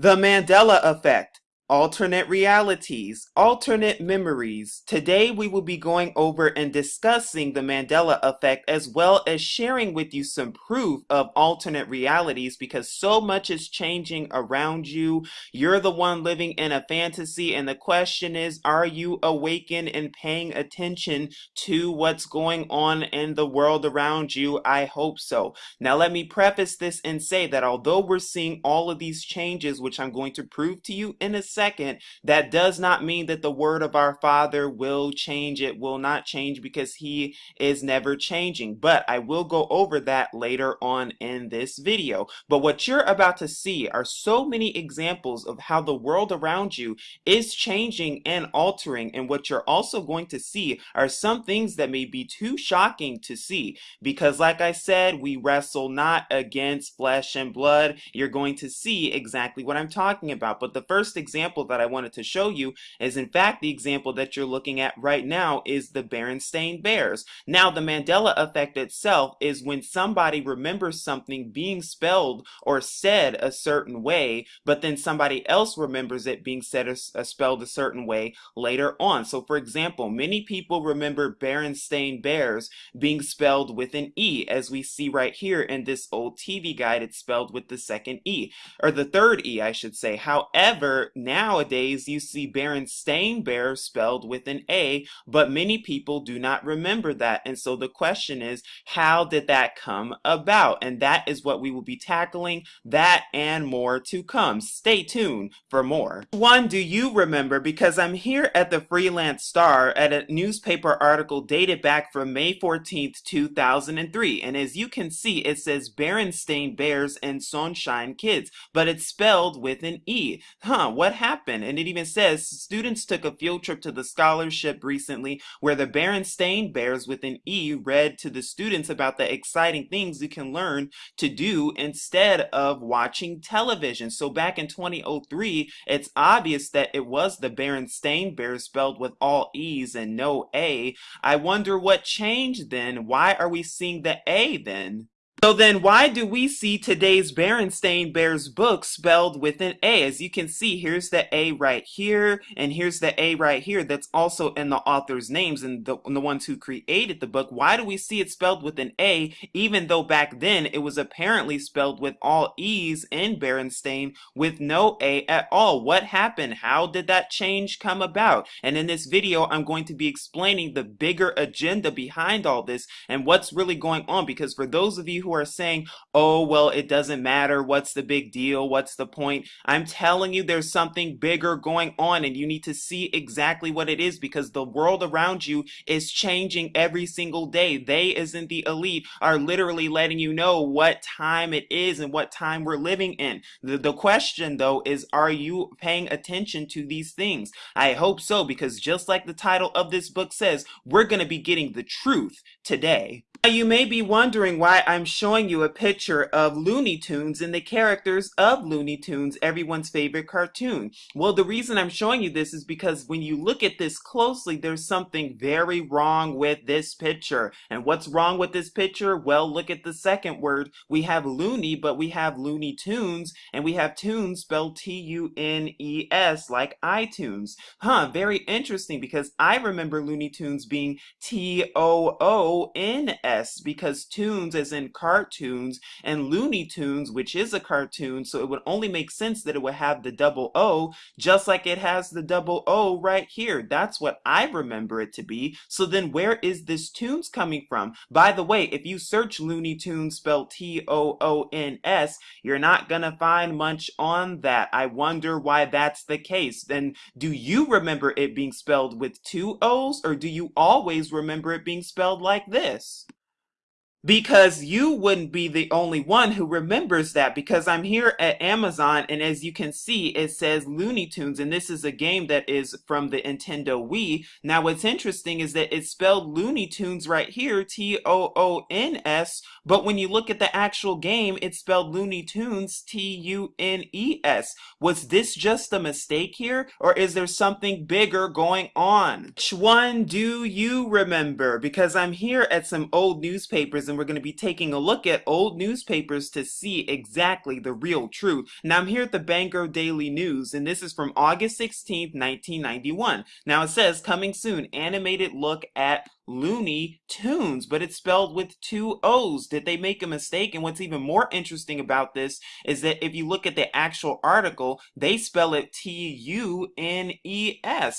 The Mandela Effect alternate realities, alternate memories. Today we will be going over and discussing the Mandela effect as well as sharing with you some proof of alternate realities because so much is changing around you. You're the one living in a fantasy and the question is are you awakened and paying attention to what's going on in the world around you? I hope so. Now let me preface this and say that although we're seeing all of these changes which I'm going to prove to you in a second, that does not mean that the word of our Father will change. It will not change because he is never changing. But I will go over that later on in this video. But what you're about to see are so many examples of how the world around you is changing and altering. And what you're also going to see are some things that may be too shocking to see. Because like I said, we wrestle not against flesh and blood. You're going to see exactly what I'm talking about. But the first example example that I wanted to show you is in fact the example that you're looking at right now is the Berenstain Bears. Now the Mandela effect itself is when somebody remembers something being spelled or said a certain way, but then somebody else remembers it being said or spelled a certain way later on. So for example, many people remember Berenstain Bears being spelled with an E, as we see right here in this old TV guide, it's spelled with the second E, or the third E, I should say. However, now Nowadays, you see Berenstain Bear spelled with an A, but many people do not remember that. And so the question is, how did that come about? And that is what we will be tackling, that and more to come. Stay tuned for more. One, do you remember? Because I'm here at the Freelance Star at a newspaper article dated back from May 14th, 2003. And as you can see, it says Berenstain Bears and Sunshine Kids, but it's spelled with an E. Huh, what happened? Happen. And it even says students took a field trip to the scholarship recently where the Berenstain Bears with an E read to the students about the exciting things you can learn to do instead of watching television. So back in 2003, it's obvious that it was the Berenstain Bears spelled with all E's and no A. I wonder what changed then. Why are we seeing the A then? So then why do we see today's Berenstain Bears book spelled with an A? As you can see, here's the A right here, and here's the A right here that's also in the author's names and the, and the ones who created the book. Why do we see it spelled with an A, even though back then it was apparently spelled with all E's in Berenstain with no A at all? What happened? How did that change come about? And in this video, I'm going to be explaining the bigger agenda behind all this and what's really going on because for those of you who who are saying, oh, well, it doesn't matter. What's the big deal? What's the point? I'm telling you, there's something bigger going on and you need to see exactly what it is because the world around you is changing every single day. They, isn't the elite, are literally letting you know what time it is and what time we're living in. The, the question, though, is are you paying attention to these things? I hope so because just like the title of this book says, we're going to be getting the truth today. Now, You may be wondering why I'm showing you a picture of Looney Tunes and the characters of Looney Tunes, everyone's favorite cartoon. Well, the reason I'm showing you this is because when you look at this closely, there's something very wrong with this picture. And what's wrong with this picture? Well, look at the second word. We have Looney, but we have Looney Tunes, and we have Tunes spelled T-U-N-E-S, like iTunes. Huh, very interesting because I remember Looney Tunes being T-O-O-N-S because tunes as in and Looney Tunes, which is a cartoon, so it would only make sense that it would have the double O, just like it has the double O right here. That's what I remember it to be. So then where is this tunes coming from? By the way, if you search Looney Tunes spelled T-O-O-N-S, you're not gonna find much on that. I wonder why that's the case. Then do you remember it being spelled with two O's or do you always remember it being spelled like this? Because you wouldn't be the only one who remembers that because I'm here at Amazon and as you can see it says Looney Tunes and this is a game that is from the Nintendo Wii. Now what's interesting is that it's spelled Looney Tunes right here T-O-O-N-S but when you look at the actual game it's spelled Looney Tunes T-U-N-E-S. Was this just a mistake here or is there something bigger going on? Which one do you remember? Because I'm here at some old newspapers and we're going to be taking a look at old newspapers to see exactly the real truth. Now, I'm here at the Bangor Daily News, and this is from August 16th, 1991. Now, it says, coming soon, animated look at Looney Tunes, but it's spelled with two O's. Did they make a mistake? And what's even more interesting about this is that if you look at the actual article, they spell it T-U-N-E-S.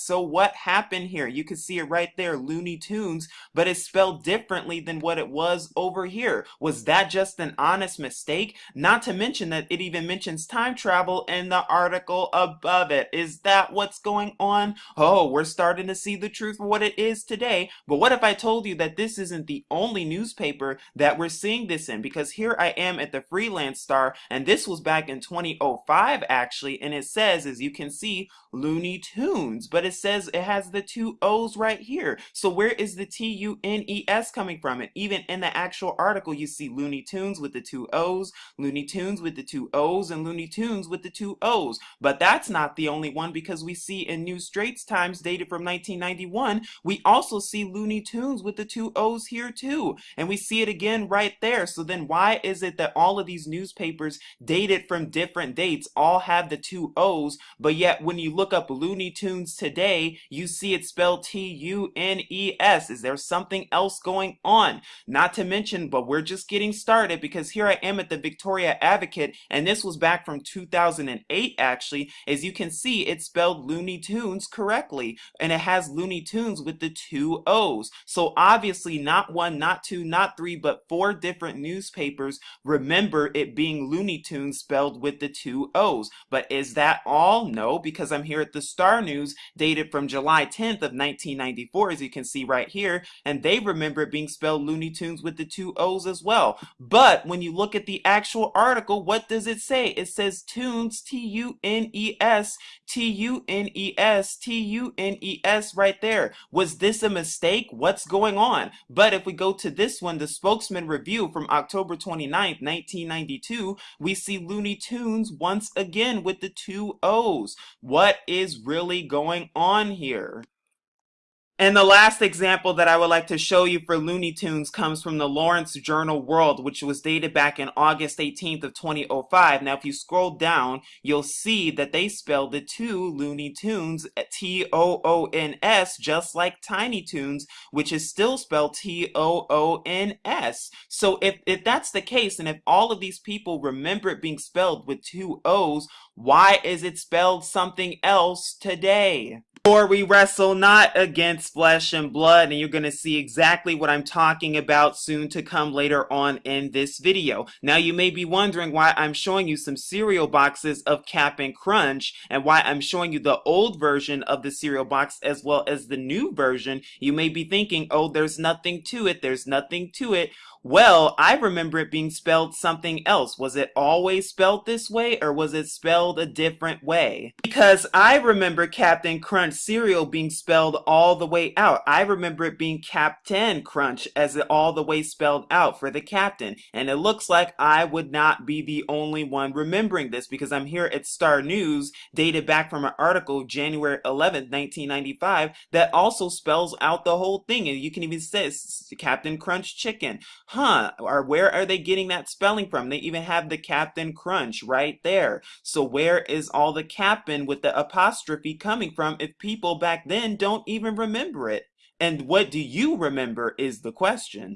So what happened here? You can see it right there, Looney Tunes, but it's spelled differently than what it was over here. Was that just an honest mistake? Not to mention that it even mentions time travel in the article above it. Is that what's going on? Oh, we're starting to see the truth for what it is today. But what if if I told you that this isn't the only newspaper that we're seeing this in? Because here I am at the Freelance Star, and this was back in 2005 actually, and it says, as you can see, Looney Tunes, but it says it has the two O's right here. So where is the T-U-N-E-S coming from? And even in the actual article, you see Looney Tunes with the two O's, Looney Tunes with the two O's, and Looney Tunes with the two O's. But that's not the only one because we see in New Straits Times dated from 1991, we also see Looney Tunes with the two O's here too. And we see it again right there. So then why is it that all of these newspapers dated from different dates all have the two O's, but yet when you look up Looney Tunes today, you see it spelled T-U-N-E-S. Is there something else going on? Not to mention, but we're just getting started because here I am at the Victoria Advocate, and this was back from 2008 actually. As you can see, it spelled Looney Tunes correctly, and it has Looney Tunes with the two O's. So obviously not one, not two, not three, but four different newspapers remember it being Looney Tunes spelled with the two O's. But is that all? No, because I'm here at the Star News dated from July 10th of 1994, as you can see right here, and they remember it being spelled Looney Tunes with the two O's as well. But when you look at the actual article, what does it say? It says Tunes, T-U-N-E-S, T-U-N-E-S, T-U-N-E-S right there. Was this a mistake? What what's going on. But if we go to this one, the spokesman review from October 29th, 1992, we see Looney Tunes once again with the two O's. What is really going on here? And the last example that I would like to show you for Looney Tunes comes from the Lawrence Journal World, which was dated back in August 18th of 2005. Now, if you scroll down, you'll see that they spelled the two Looney Tunes T-O-O-N-S, just like Tiny Toons, which is still spelled T-O-O-N-S. So if, if that's the case, and if all of these people remember it being spelled with two O's, why is it spelled something else today? For we wrestle not against flesh and blood, and you're going to see exactly what I'm talking about soon to come later on in this video. Now you may be wondering why I'm showing you some cereal boxes of Cap'n Crunch, and why I'm showing you the old version of the cereal box as well as the new version. You may be thinking, oh, there's nothing to it, there's nothing to it. Well, I remember it being spelled something else. Was it always spelled this way or was it spelled a different way? Because I remember Captain Crunch cereal being spelled all the way out. I remember it being Captain Crunch as it all the way spelled out for the captain. And it looks like I would not be the only one remembering this because I'm here at Star News dated back from an article January 11th, 1995 that also spells out the whole thing. And you can even say Captain Crunch Chicken huh, or where are they getting that spelling from? They even have the Captain Crunch right there. So where is all the Captain with the apostrophe coming from if people back then don't even remember it? And what do you remember is the question.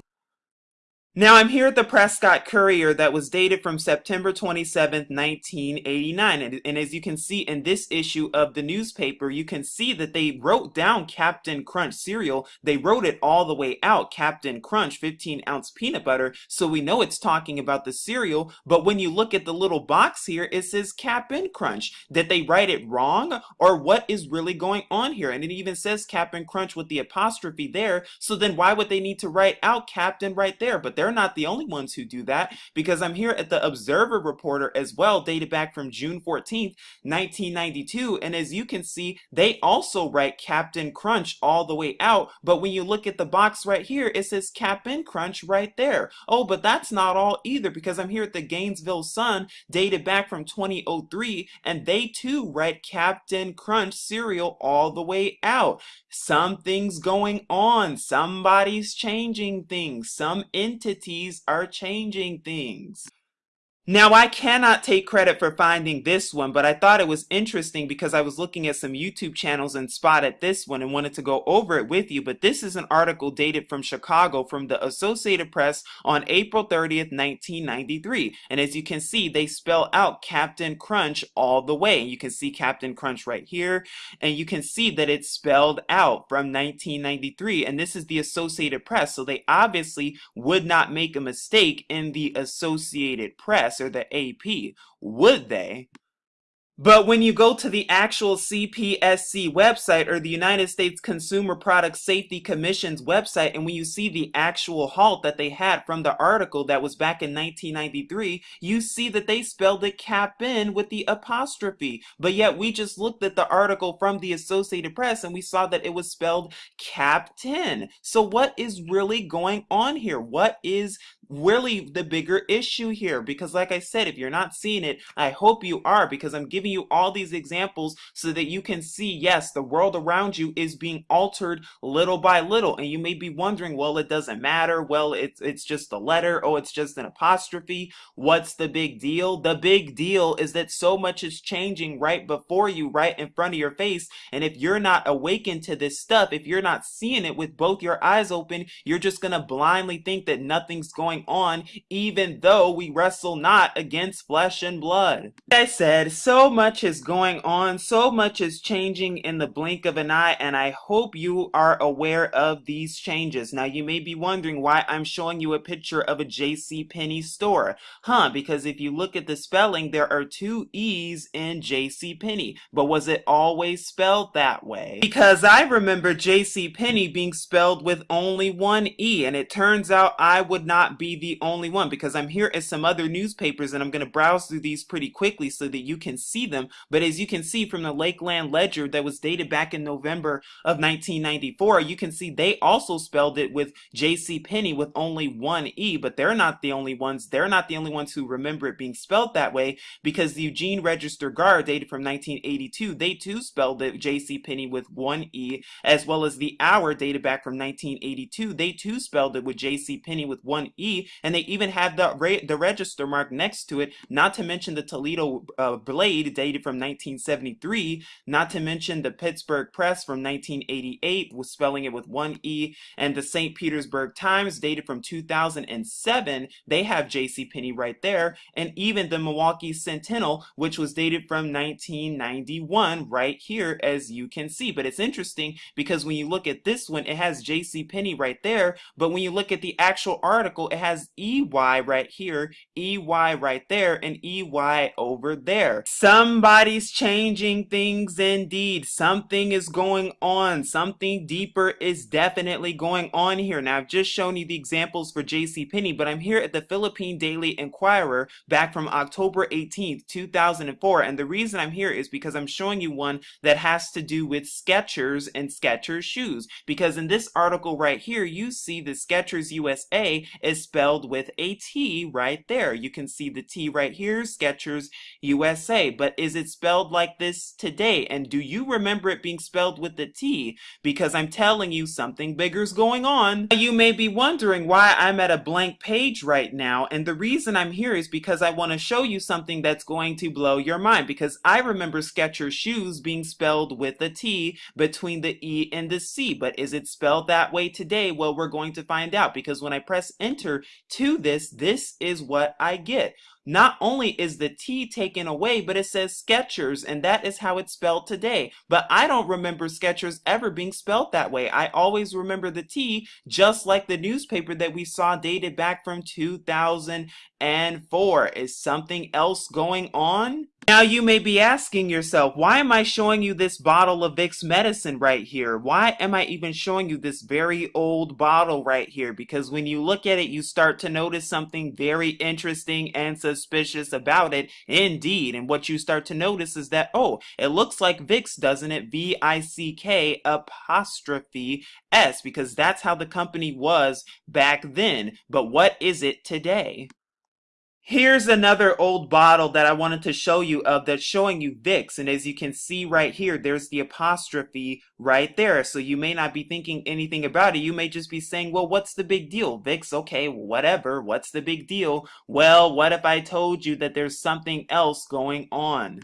Now I'm here at the Prescott Courier that was dated from September 27, 1989. And, and, as you can see in this issue of the newspaper, you can see that they wrote down Captain Crunch cereal. They wrote it all the way out, Captain Crunch 15 ounce peanut butter. So we know it's talking about the cereal. But when you look at the little box here, it says Cap'n Crunch. Did they write it wrong? Or what is really going on here? And it even says Cap'n Crunch with the apostrophe there. So then why would they need to write out Captain right there? But not the only ones who do that because I'm here at the Observer Reporter as well, dated back from June 14th, 1992. And as you can see, they also write Captain Crunch all the way out. But when you look at the box right here, it says Cap'n Crunch right there. Oh, but that's not all either because I'm here at the Gainesville Sun, dated back from 2003, and they too write Captain Crunch cereal all the way out. Something's going on. Somebody's changing things. Some entity entities are changing things. Now, I cannot take credit for finding this one, but I thought it was interesting because I was looking at some YouTube channels and spotted this one and wanted to go over it with you. But this is an article dated from Chicago from the Associated Press on April 30th, 1993. And as you can see, they spell out Captain Crunch all the way. You can see Captain Crunch right here, and you can see that it's spelled out from 1993. And this is the Associated Press, so they obviously would not make a mistake in the Associated Press or the AP, would they? But when you go to the actual CPSC website or the United States Consumer Product Safety Commission's website, and when you see the actual halt that they had from the article that was back in 1993, you see that they spelled it CAPIN with the apostrophe. But yet we just looked at the article from the Associated Press and we saw that it was spelled CAPTEN. So what is really going on here? What is really the bigger issue here because like I said if you're not seeing it I hope you are because I'm giving you all these examples so that you can see yes the world around you is being altered little by little. And you may be wondering well it doesn't matter. Well it's it's just a letter. Oh it's just an apostrophe. What's the big deal? The big deal is that so much is changing right before you right in front of your face. And if you're not awakened to this stuff if you're not seeing it with both your eyes open you're just gonna blindly think that nothing's going going on, even though we wrestle not against flesh and blood. Like I said, so much is going on, so much is changing in the blink of an eye, and I hope you are aware of these changes. Now, you may be wondering why I'm showing you a picture of a J.C. Penney store. Huh, because if you look at the spelling, there are two E's in J.C. Penney. But was it always spelled that way? Because I remember J.C. Penney being spelled with only one E, and it turns out I would not be be the only one because I'm here at some other newspapers and I'm going to browse through these pretty quickly so that you can see them. But as you can see from the Lakeland Ledger that was dated back in November of 1994, you can see they also spelled it with J.C. Penney with only one E, but they're not the only ones. They're not the only ones who remember it being spelled that way because the Eugene Register Guard dated from 1982, they too spelled it J.C. Penney with one E, as well as the Hour dated back from 1982, they too spelled it with J.C. Penney with one E and they even have the the register mark next to it. Not to mention the Toledo uh, Blade dated from 1973. Not to mention the Pittsburgh Press from 1988, was spelling it with one e, and the St. Petersburg Times dated from 2007. They have J.C. Penney right there, and even the Milwaukee Sentinel, which was dated from 1991, right here, as you can see. But it's interesting because when you look at this one, it has J.C. Penney right there, but when you look at the actual article, it has EY right here, EY right there, and EY over there. Somebody's changing things indeed. Something is going on. Something deeper is definitely going on here. Now, I've just shown you the examples for J.C. Penney, but I'm here at the Philippine Daily Inquirer back from October 18th, 2004. And the reason I'm here is because I'm showing you one that has to do with Skechers and Skechers shoes. Because in this article right here, you see the Skechers USA is spelled with a T right there. You can see the T right here, Skechers USA. But is it spelled like this today? And do you remember it being spelled with the T? Because I'm telling you something bigger's going on. You may be wondering why I'm at a blank page right now. And the reason I'm here is because I want to show you something that's going to blow your mind. Because I remember Skechers shoes being spelled with a T between the E and the C. But is it spelled that way today? Well, we're going to find out because when I press enter, to this, this is what I get. Not only is the T taken away, but it says Skechers, and that is how it's spelled today. But I don't remember Skechers ever being spelled that way. I always remember the T, just like the newspaper that we saw dated back from 2004. Is something else going on? Now you may be asking yourself, why am I showing you this bottle of Vicks medicine right here? Why am I even showing you this very old bottle right here? Because when you look at it, you start to notice something very interesting and suspicious about it indeed. And what you start to notice is that, oh, it looks like Vicks, doesn't it? V-I-C-K apostrophe S, because that's how the company was back then. But what is it today? Here's another old bottle that I wanted to show you of that's showing you Vicks. And as you can see right here, there's the apostrophe right there. So you may not be thinking anything about it. You may just be saying, well, what's the big deal? Vicks, okay, whatever. What's the big deal? Well, what if I told you that there's something else going on?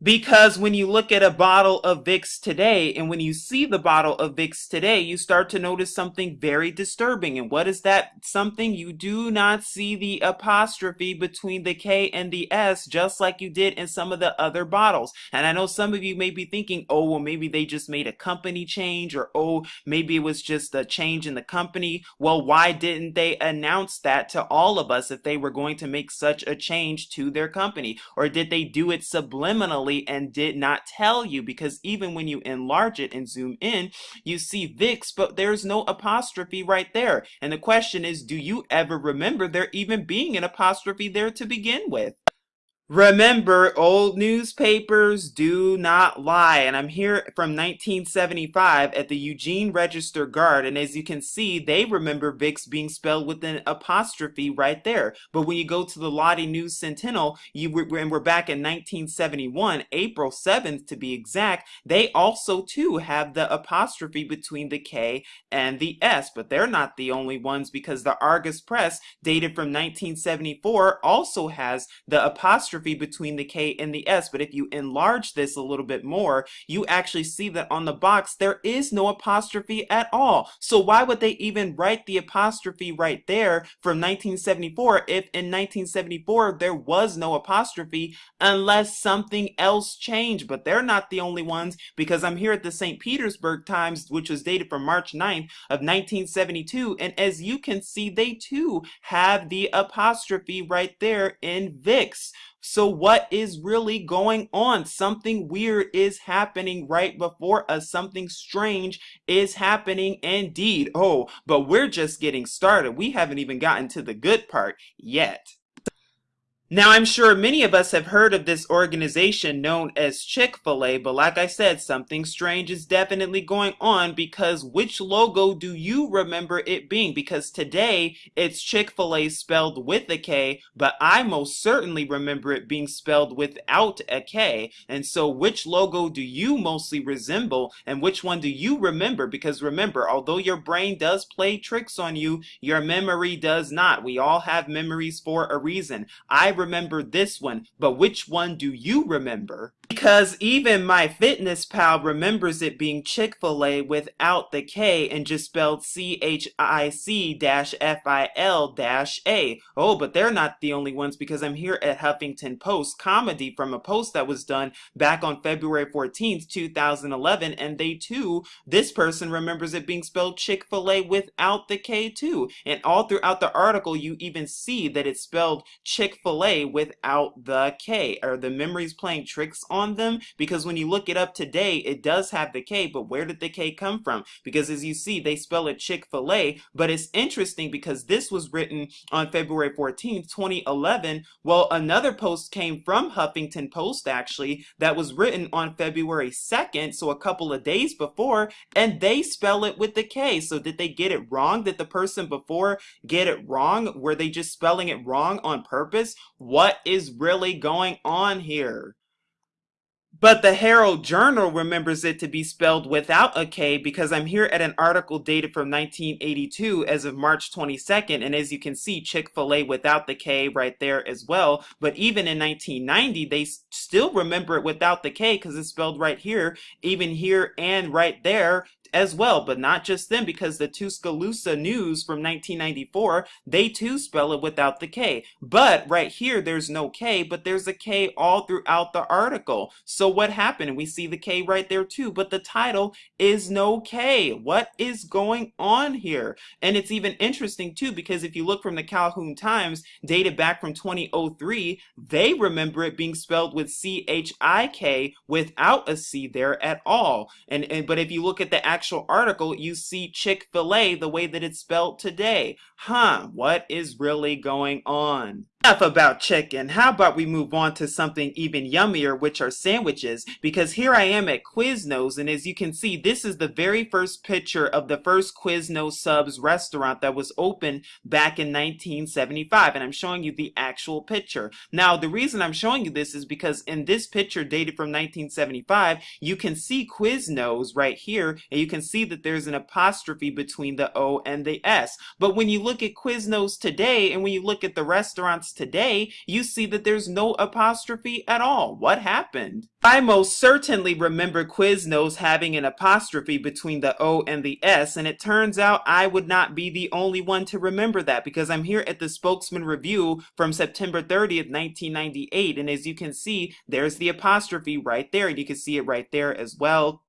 Because when you look at a bottle of Vicks today, and when you see the bottle of Vicks today, you start to notice something very disturbing. And what is that something? You do not see the apostrophe between the K and the S, just like you did in some of the other bottles. And I know some of you may be thinking, oh, well, maybe they just made a company change, or oh, maybe it was just a change in the company. Well, why didn't they announce that to all of us if they were going to make such a change to their company? Or did they do it subliminally? And did not tell you because even when you enlarge it and zoom in, you see VIX, but there's no apostrophe right there. And the question is, do you ever remember there even being an apostrophe there to begin with? Remember, old newspapers do not lie. And I'm here from 1975 at the Eugene Register Guard. And as you can see, they remember Vicks being spelled with an apostrophe right there. But when you go to the Lodi News Sentinel, you and we're back in 1971, April 7th to be exact, they also too have the apostrophe between the K and the S. But they're not the only ones because the Argus Press, dated from 1974, also has the apostrophe between the K and the S. But if you enlarge this a little bit more, you actually see that on the box, there is no apostrophe at all. So why would they even write the apostrophe right there from 1974 if in 1974 there was no apostrophe unless something else changed? But they're not the only ones because I'm here at the St. Petersburg Times, which was dated from March 9th of 1972. And as you can see, they too have the apostrophe right there in Vicks. So what is really going on? Something weird is happening right before us. Something strange is happening indeed. Oh, but we're just getting started. We haven't even gotten to the good part yet. Now, I'm sure many of us have heard of this organization known as Chick-fil-A, but like I said, something strange is definitely going on because which logo do you remember it being? Because today, it's Chick-fil-A spelled with a K, but I most certainly remember it being spelled without a K. And so which logo do you mostly resemble and which one do you remember? Because remember, although your brain does play tricks on you, your memory does not. We all have memories for a reason. I remember this one, but which one do you remember? Because even MyFitnessPal remembers it being Chick-fil-A without the K and just spelled C-H-I-C-F-I-L-A. Oh, but they're not the only ones because I'm here at Huffington Post comedy from a post that was done back on February 14th, 2011, and they too, this person remembers it being spelled Chick-fil-A without the K too. And all throughout the article, you even see that it's spelled Chick-fil-A without the K. Are the memories playing tricks on on them because when you look it up today, it does have the K, but where did the K come from? Because as you see, they spell it Chick-fil-A, but it's interesting because this was written on February 14th, 2011. Well, another post came from Huffington Post actually that was written on February 2nd, so a couple of days before, and they spell it with the K. So did they get it wrong? Did the person before get it wrong? Were they just spelling it wrong on purpose? What is really going on here? But the Herald Journal remembers it to be spelled without a K because I'm here at an article dated from 1982 as of March 22nd. And as you can see, Chick-fil-A without the K right there as well. But even in 1990, they still remember it without the K because it's spelled right here, even here and right there as well, but not just them because the Tuscaloosa News from 1994, they too spell it without the K. But right here, there's no K, but there's a K all throughout the article. So what happened? We see the K right there too, but the title is no K. What is going on here? And it's even interesting too because if you look from the Calhoun Times, dated back from 2003, they remember it being spelled with C-H-I-K without a C there at all. And, and But if you look at the actual article, you see Chick-fil-A the way that it's spelled today. Huh, what is really going on? Enough about chicken. How about we move on to something even yummier, which are sandwiches? Because here I am at Quiznos, and as you can see, this is the very first picture of the first Quiznos Subs restaurant that was opened back in 1975, and I'm showing you the actual picture. Now, the reason I'm showing you this is because in this picture dated from 1975, you can see Quiznos right here, and you can see that there's an apostrophe between the O and the S. But when you look at Quiznos today, and when you look at the restaurants today, you see that there's no apostrophe at all. What happened? I most certainly remember Quiznos having an apostrophe between the O and the S, and it turns out I would not be the only one to remember that because I'm here at the Spokesman Review from September 30th, 1998, and as you can see, there's the apostrophe right there, and you can see it right there as well.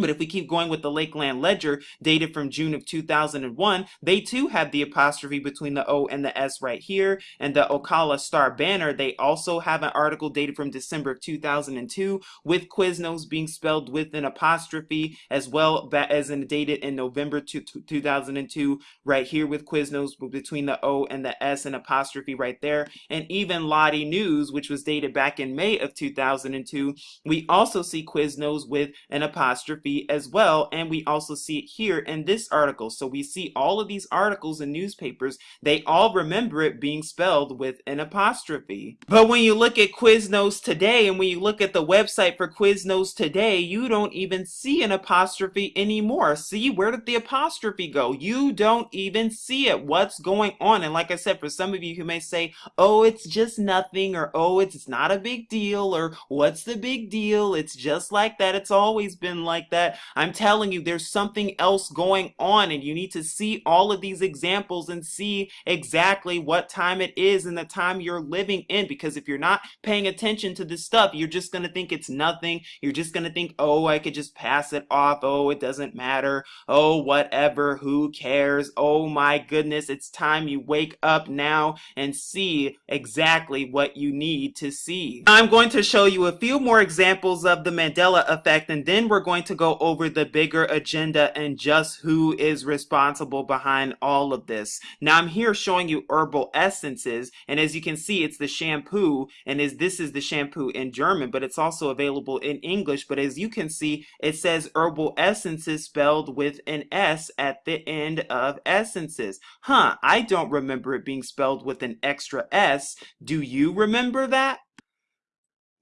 But if we keep going with the Lakeland Ledger, dated from June of 2001, they too have the apostrophe between the O and the S right here. And the Ocala Star Banner, they also have an article dated from December of 2002 with Quiznos being spelled with an apostrophe as well as in dated in November 2002 right here with Quiznos between the O and the S and apostrophe right there. And even Lodi News, which was dated back in May of 2002, we also see Quiznos with an apostrophe as well. And we also see it here in this article. So we see all of these articles in newspapers, they all remember it being spelled with an apostrophe. But when you look at Quiznos today and when you look at the website for Quiznos today, you don't even see an apostrophe anymore. See, where did the apostrophe go? You don't even see it. What's going on? And like I said, for some of you who may say, oh, it's just nothing, or oh, it's not a big deal, or what's the big deal? It's just like that. It's always been like like that. I'm telling you, there's something else going on, and you need to see all of these examples and see exactly what time it is and the time you're living in. Because if you're not paying attention to this stuff, you're just going to think it's nothing. You're just going to think, oh, I could just pass it off. Oh, it doesn't matter. Oh, whatever. Who cares? Oh, my goodness. It's time you wake up now and see exactly what you need to see. I'm going to show you a few more examples of the Mandela effect, and then we're going to to go over the bigger agenda and just who is responsible behind all of this. Now I'm here showing you herbal essences and as you can see it's the shampoo and as this is the shampoo in German but it's also available in English but as you can see it says herbal essences spelled with an S at the end of essences. Huh, I don't remember it being spelled with an extra S. Do you remember that?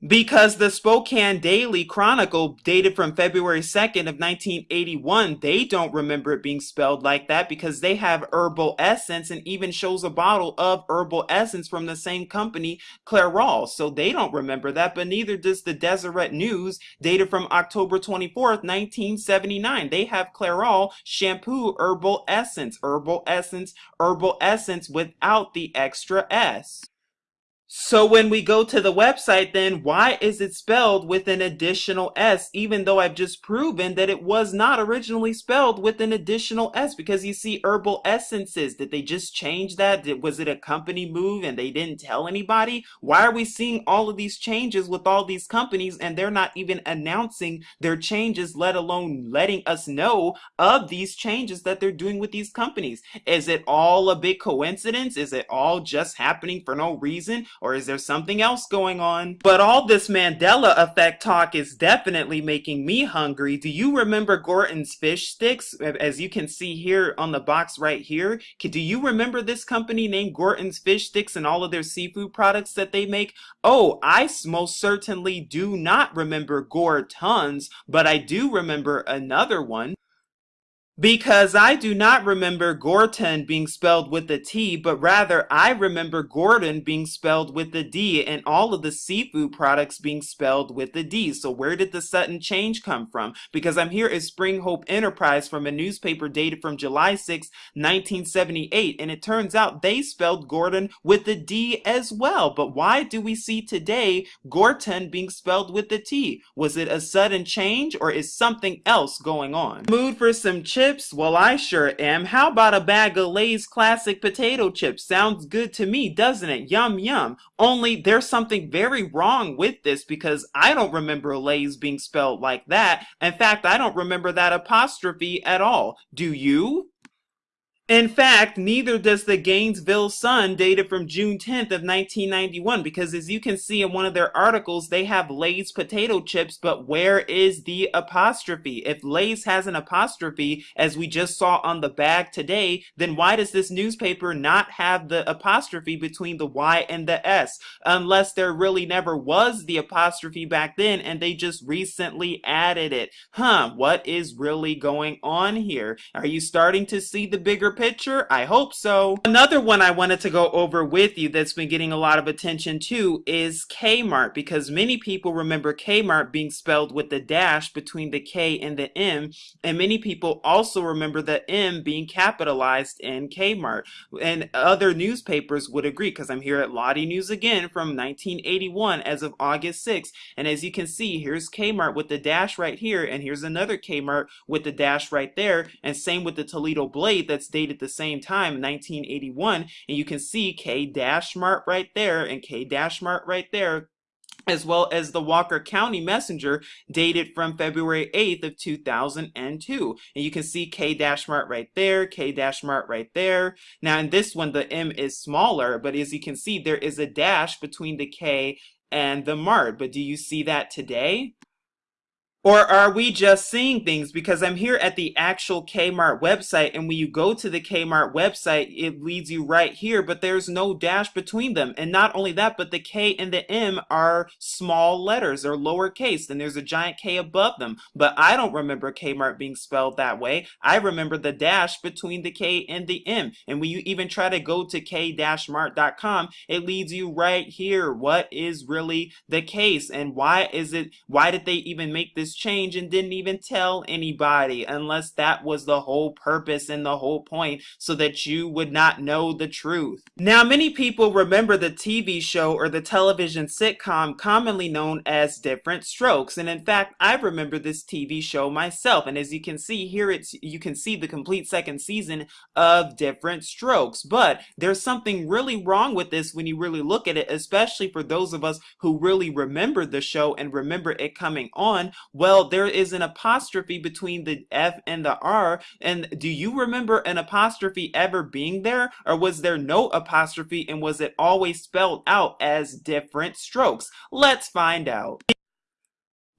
Because the Spokane Daily Chronicle, dated from February 2nd of 1981, they don't remember it being spelled like that because they have herbal essence and even shows a bottle of herbal essence from the same company, Clairol. So they don't remember that, but neither does the Deseret News, dated from October 24th, 1979. They have Clairol shampoo herbal essence, herbal essence, herbal essence without the extra S. So when we go to the website, then why is it spelled with an additional S, even though I've just proven that it was not originally spelled with an additional S? Because you see herbal essences, did they just change that? Did, was it a company move and they didn't tell anybody? Why are we seeing all of these changes with all these companies and they're not even announcing their changes, let alone letting us know of these changes that they're doing with these companies? Is it all a big coincidence? Is it all just happening for no reason? Or is there something else going on? But all this Mandela effect talk is definitely making me hungry. Do you remember Gorton's fish sticks? As you can see here on the box right here. Do you remember this company named Gorton's Fish Sticks and all of their seafood products that they make? Oh, I most certainly do not remember Gorton's, but I do remember another one. Because I do not remember Gorton being spelled with a T, but rather I remember Gordon being spelled with a D and all of the seafood products being spelled with a D. So where did the sudden change come from? Because I'm here at Spring Hope Enterprise from a newspaper dated from July 6, 1978, and it turns out they spelled Gordon with a D as well. But why do we see today Gorton being spelled with a T? Was it a sudden change or is something else going on? Mood for some chips? Chips? Well, I sure am. How about a bag of Lay's classic potato chips? Sounds good to me, doesn't it? Yum, yum. Only there's something very wrong with this because I don't remember Lay's being spelled like that. In fact, I don't remember that apostrophe at all. Do you? In fact, neither does the Gainesville Sun dated from June 10th of 1991 because as you can see in one of their articles, they have Lay's potato chips, but where is the apostrophe? If Lay's has an apostrophe, as we just saw on the bag today, then why does this newspaper not have the apostrophe between the Y and the S? Unless there really never was the apostrophe back then and they just recently added it. Huh, what is really going on here? Are you starting to see the bigger picture? I hope so. Another one I wanted to go over with you that's been getting a lot of attention too is Kmart because many people remember Kmart being spelled with the dash between the K and the M and many people also remember the M being capitalized in Kmart and other newspapers would agree because I'm here at Lodi News again from 1981 as of August 6th and as you can see here's Kmart with the dash right here and here's another Kmart with the dash right there and same with the Toledo Blade that's dated at the same time, 1981, and you can see K dash Mart right there and K dash Mart right there as well as the Walker County Messenger dated from February 8th of 2002. And you can see K-Mart right there, K-Mart right there. Now in this one, the M is smaller, but as you can see, there is a dash between the K and the Mart. But do you see that today? Or are we just seeing things? Because I'm here at the actual Kmart website, and when you go to the Kmart website, it leads you right here, but there's no dash between them. And not only that, but the K and the M are small letters or lowercase, and there's a giant K above them. But I don't remember Kmart being spelled that way. I remember the dash between the K and the M. And when you even try to go to k-mart.com, it leads you right here. What is really the case? And why is it, why did they even make this change and didn't even tell anybody unless that was the whole purpose and the whole point so that you would not know the truth. Now many people remember the TV show or the television sitcom commonly known as Different Strokes. And in fact I remember this TV show myself. And as you can see here it's you can see the complete second season of Different Strokes. But there's something really wrong with this when you really look at it especially for those of us who really remember the show and remember it coming on well, there is an apostrophe between the F and the R. And do you remember an apostrophe ever being there? Or was there no apostrophe and was it always spelled out as different strokes? Let's find out.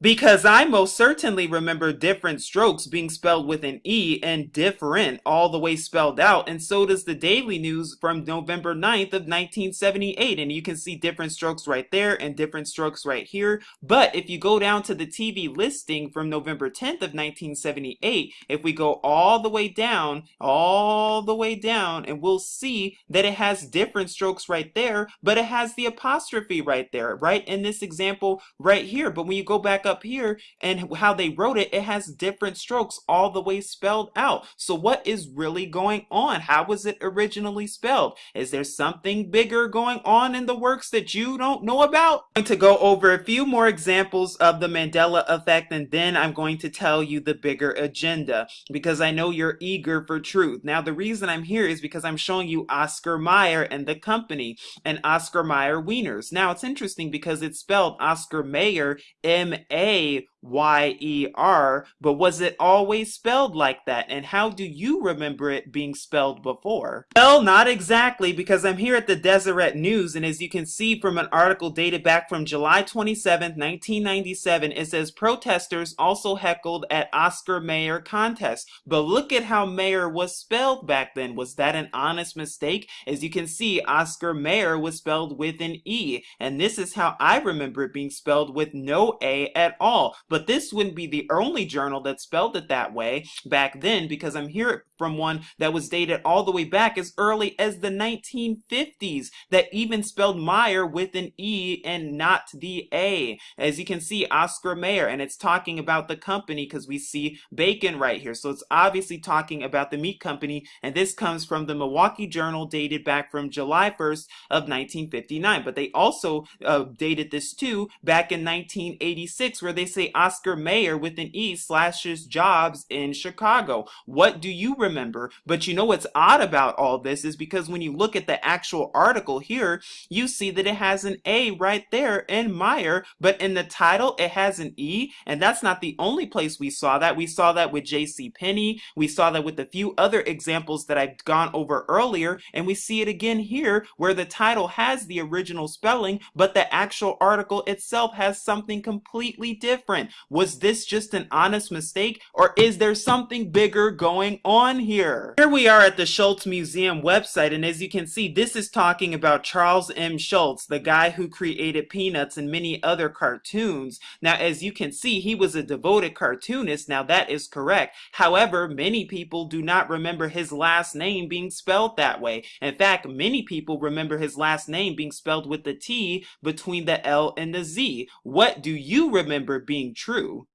Because I most certainly remember different strokes being spelled with an E and different all the way spelled out, and so does the Daily News from November 9th of 1978, and you can see different strokes right there and different strokes right here. But if you go down to the TV listing from November 10th of 1978, if we go all the way down, all the way down, and we'll see that it has different strokes right there, but it has the apostrophe right there, right? In this example right here, but when you go back up here and how they wrote it, it has different strokes all the way spelled out. So what is really going on? How was it originally spelled? Is there something bigger going on in the works that you don't know about? I'm going to go over a few more examples of the Mandela effect and then I'm going to tell you the bigger agenda because I know you're eager for truth. Now the reason I'm here is because I'm showing you Oscar Mayer and the company and Oscar Mayer Wieners. Now it's interesting because it's spelled Oscar Mayer M-A a Y-E-R, but was it always spelled like that? And how do you remember it being spelled before? Well, not exactly, because I'm here at the Deseret News, and as you can see from an article dated back from July 27, 1997, it says protesters also heckled at Oscar Mayer contest. But look at how Mayer was spelled back then. Was that an honest mistake? As you can see, Oscar Mayer was spelled with an E, and this is how I remember it being spelled with no A at all. But this wouldn't be the only journal that spelled it that way back then because I'm here from one that was dated all the way back as early as the 1950s that even spelled Meyer with an E and not the A. As you can see, Oscar Mayer, and it's talking about the company because we see bacon right here. So it's obviously talking about the meat company, and this comes from the Milwaukee Journal dated back from July 1st of 1959. But they also uh, dated this too back in 1986 where they say Oscar Mayer with an E slashes jobs in Chicago. What do you remember? But you know what's odd about all this is because when you look at the actual article here, you see that it has an A right there in Meyer, but in the title it has an E, and that's not the only place we saw that. We saw that with J.C. Penney. We saw that with a few other examples that I've gone over earlier, and we see it again here where the title has the original spelling, but the actual article itself has something completely different. Was this just an honest mistake, or is there something bigger going on here? Here we are at the Schulz Museum website, and as you can see, this is talking about Charles M. Schulz, the guy who created Peanuts and many other cartoons. Now, as you can see, he was a devoted cartoonist. Now, that is correct. However, many people do not remember his last name being spelled that way. In fact, many people remember his last name being spelled with the T between the L and the Z. What do you remember being true?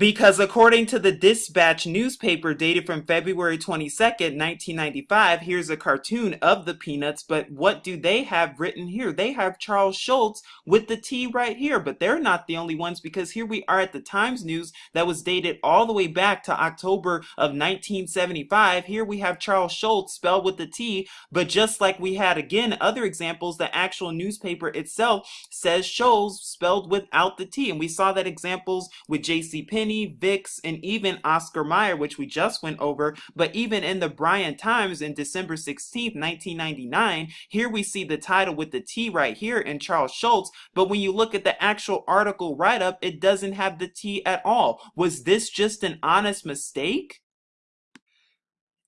Because according to the Dispatch newspaper dated from February 22nd, 1995, here's a cartoon of the Peanuts, but what do they have written here? They have Charles Schulz with the T right here, but they're not the only ones because here we are at the Times News that was dated all the way back to October of 1975. Here we have Charles Schulz spelled with the T, but just like we had again other examples, the actual newspaper itself says Schulz spelled without the T, and we saw that examples with J.C. Penney Vicks, and even Oscar Mayer, which we just went over. But even in the Bryan Times in December 16th, 1999, here we see the title with the T right here in Charles Schultz. But when you look at the actual article write-up, it doesn't have the T at all. Was this just an honest mistake?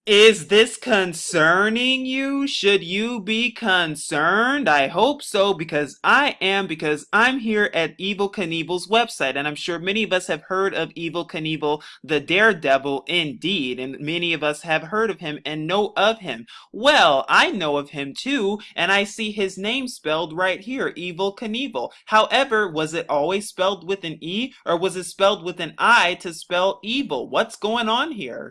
Is this concerning you? Should you be concerned? I hope so because I am because I'm here at Evil Knievel's website and I'm sure many of us have heard of Evil Knievel, the daredevil indeed, and many of us have heard of him and know of him. Well, I know of him too and I see his name spelled right here, Evil Knievel. However, was it always spelled with an E or was it spelled with an I to spell evil? What's going on here?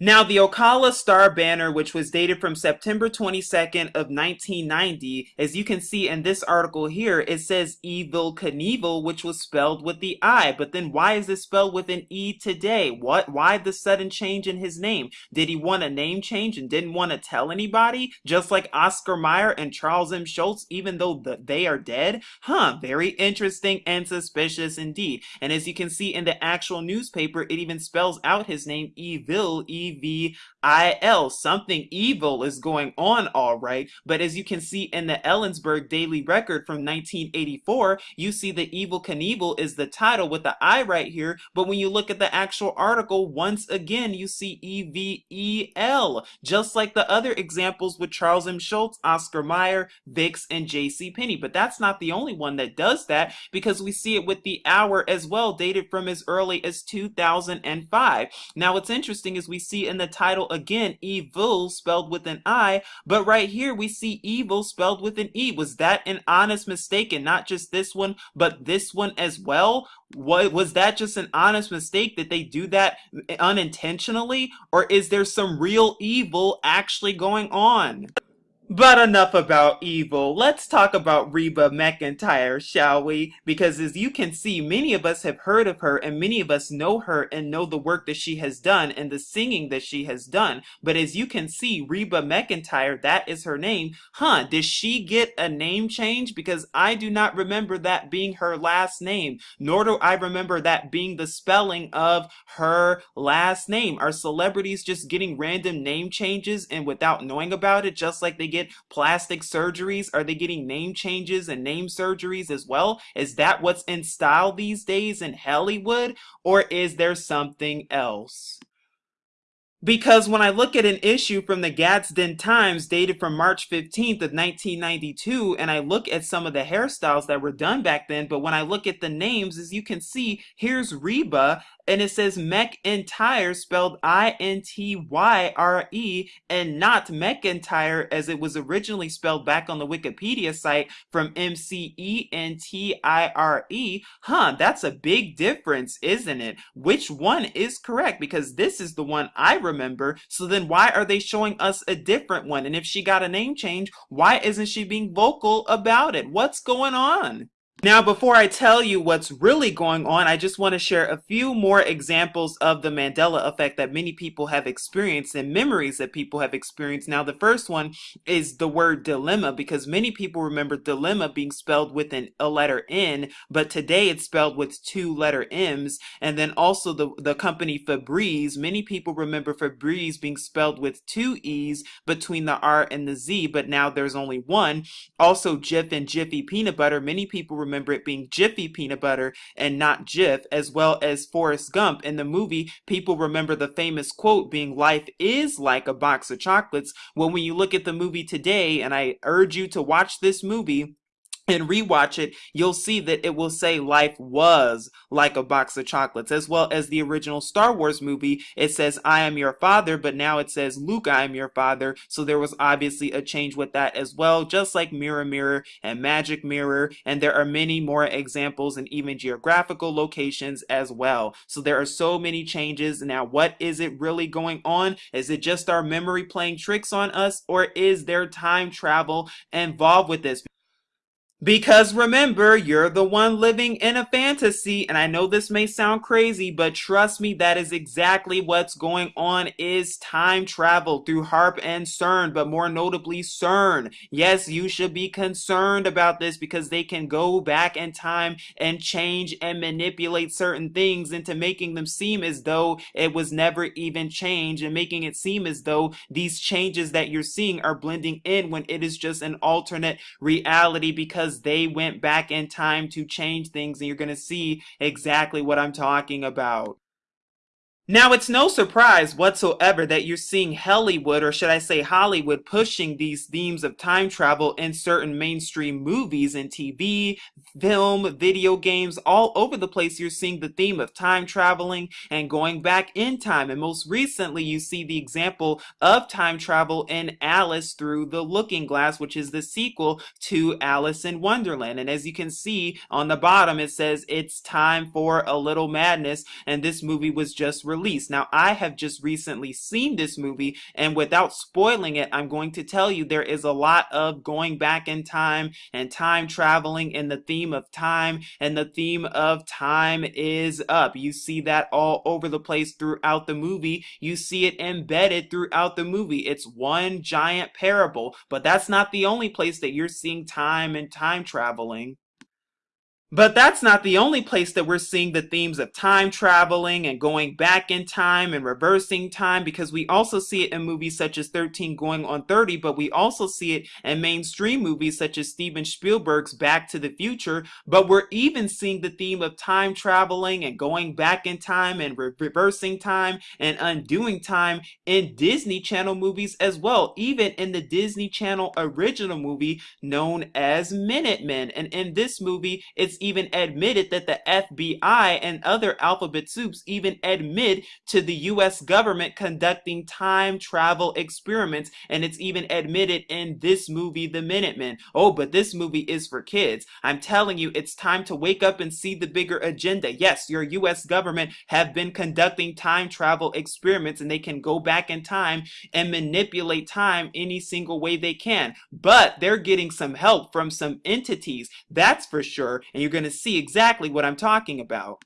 Now, the Ocala Star banner, which was dated from September 22nd of 1990, as you can see in this article here, it says Evil Knievel, which was spelled with the I. But then why is it spelled with an E today? What? Why the sudden change in his name? Did he want a name change and didn't want to tell anybody? Just like Oscar Mayer and Charles M. Schultz, even though the, they are dead? Huh, very interesting and suspicious indeed. And as you can see in the actual newspaper, it even spells out his name, Evil, E wie E-V-I-L. Something evil is going on, all right. But as you can see in the Ellensburg Daily Record from 1984, you see that Evel Knievel is the title with the I right here. But when you look at the actual article, once again, you see E-V-E-L, just like the other examples with Charles M. Schulz, Oscar Mayer, Vicks, and J.C. Penney. But that's not the only one that does that because we see it with the hour as well, dated from as early as 2005. Now, what's interesting is we see in the title again, evil spelled with an I, but right here we see evil spelled with an E. Was that an honest mistake and not just this one, but this one as well? What was that just an honest mistake that they do that unintentionally? Or is there some real evil actually going on? But enough about evil. Let's talk about Reba McEntire, shall we? Because as you can see, many of us have heard of her and many of us know her and know the work that she has done and the singing that she has done. But as you can see, Reba McEntire, that is her name. Huh, did she get a name change? Because I do not remember that being her last name, nor do I remember that being the spelling of her last name. Are celebrities just getting random name changes and without knowing about it, just like they get get plastic surgeries? Are they getting name changes and name surgeries as well? Is that what's in style these days in Hollywood? Or is there something else? Because when I look at an issue from the Gadsden Times dated from March 15th of 1992 and I look at some of the hairstyles that were done back then, but when I look at the names, as you can see, here's Reba and it says McIntyre spelled I-N-T-Y-R-E and not McEntire as it was originally spelled back on the Wikipedia site from M-C-E-N-T-I-R-E. Huh, that's a big difference, isn't it? Which one is correct? Because this is the one I remember. So then why are they showing us a different one? And if she got a name change, why isn't she being vocal about it? What's going on? Now, before I tell you what's really going on, I just want to share a few more examples of the Mandela effect that many people have experienced and memories that people have experienced. Now, the first one is the word dilemma because many people remember dilemma being spelled with an, a letter N, but today it's spelled with two letter M's. And then also the, the company Febreze, many people remember Febreze being spelled with two E's between the R and the Z, but now there's only one. Also, Jif and Jiffy peanut butter, many people remember remember it being Jiffy peanut butter and not Jif, as well as Forrest Gump. In the movie, people remember the famous quote being, Life is like a box of chocolates. Well, when you look at the movie today, and I urge you to watch this movie, and rewatch it, you'll see that it will say life was like a box of chocolates, as well as the original Star Wars movie. It says, I am your father, but now it says, Luke, I am your father. So there was obviously a change with that as well, just like Mirror Mirror and Magic Mirror. And there are many more examples and even geographical locations as well. So there are so many changes. Now, what is it really going on? Is it just our memory playing tricks on us, or is there time travel involved with this? Because remember, you're the one living in a fantasy, and I know this may sound crazy, but trust me, that is exactly what's going on is time travel through HAARP and CERN, but more notably CERN. Yes, you should be concerned about this because they can go back in time and change and manipulate certain things into making them seem as though it was never even changed and making it seem as though these changes that you're seeing are blending in when it is just an alternate reality because because they went back in time to change things and you're going to see exactly what I'm talking about. Now, it's no surprise whatsoever that you're seeing Hollywood, or should I say Hollywood, pushing these themes of time travel in certain mainstream movies and TV, film, video games, all over the place. You're seeing the theme of time traveling and going back in time. And most recently, you see the example of time travel in Alice Through the Looking Glass, which is the sequel to Alice in Wonderland. And as you can see on the bottom, it says it's time for a little madness. And this movie was just released Now, I have just recently seen this movie, and without spoiling it, I'm going to tell you there is a lot of going back in time and time traveling and the theme of time, and the theme of time is up. You see that all over the place throughout the movie. You see it embedded throughout the movie. It's one giant parable, but that's not the only place that you're seeing time and time traveling. But that's not the only place that we're seeing the themes of time traveling and going back in time and reversing time because we also see it in movies such as 13 Going on 30, but we also see it in mainstream movies such as Steven Spielberg's Back to the Future. But we're even seeing the theme of time traveling and going back in time and re reversing time and undoing time in Disney Channel movies as well, even in the Disney Channel original movie known as Minutemen. And in this movie, it's even admitted that the FBI and other alphabet soups even admit to the US government conducting time travel experiments. And it's even admitted in this movie, The Minutemen. Oh, but this movie is for kids. I'm telling you, it's time to wake up and see the bigger agenda. Yes, your US government have been conducting time travel experiments and they can go back in time and manipulate time any single way they can. But they're getting some help from some entities, that's for sure. And you're going to see exactly what I'm talking about.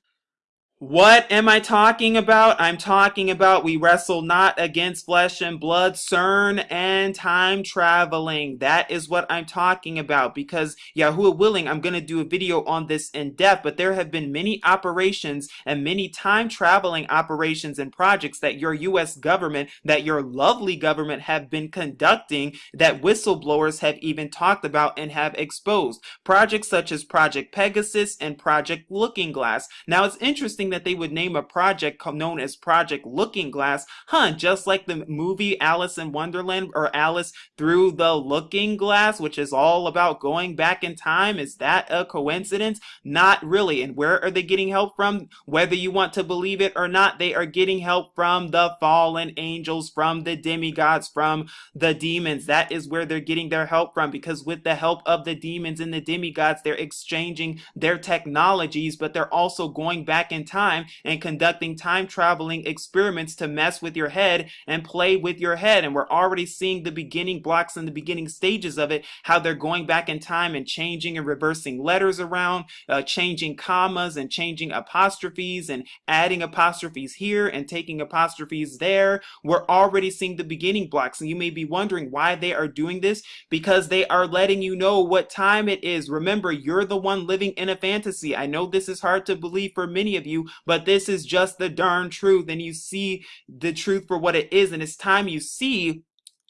What am I talking about? I'm talking about we wrestle not against flesh and blood, CERN and time traveling. That is what I'm talking about because Yahuwah willing, I'm going to do a video on this in depth, but there have been many operations and many time traveling operations and projects that your U.S. government, that your lovely government have been conducting that whistleblowers have even talked about and have exposed. Projects such as Project Pegasus and Project Looking Glass. Now it's interesting that they would name a project known as Project Looking Glass, huh, just like the movie Alice in Wonderland or Alice Through the Looking Glass, which is all about going back in time. Is that a coincidence? Not really. And where are they getting help from? Whether you want to believe it or not, they are getting help from the fallen angels, from the demigods, from the demons. That is where they're getting their help from because with the help of the demons and the demigods, they're exchanging their technologies, but they're also going back in time time and conducting time traveling experiments to mess with your head and play with your head. And we're already seeing the beginning blocks and the beginning stages of it, how they're going back in time and changing and reversing letters around, uh, changing commas and changing apostrophes and adding apostrophes here and taking apostrophes there. We're already seeing the beginning blocks. And you may be wondering why they are doing this because they are letting you know what time it is. Remember, you're the one living in a fantasy. I know this is hard to believe for many of you, but this is just the darn truth. And you see the truth for what it is. And it's time you see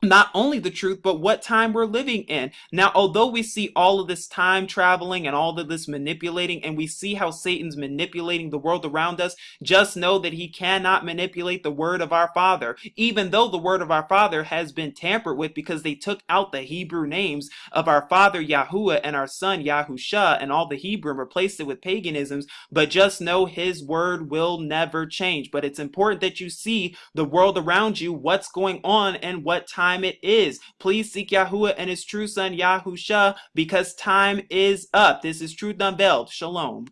not only the truth, but what time we're living in. Now, although we see all of this time traveling and all of this manipulating, and we see how Satan's manipulating the world around us, just know that he cannot manipulate the word of our Father, even though the word of our Father has been tampered with because they took out the Hebrew names of our Father Yahuwah and our Son Yahusha and all the Hebrew and replaced it with paganisms. But just know his word will never change. But it's important that you see the world around you, what's going on, and what time time it is. Please seek Yahuwah and his true son Yahusha because time is up. This is Truth Unveiled. Shalom.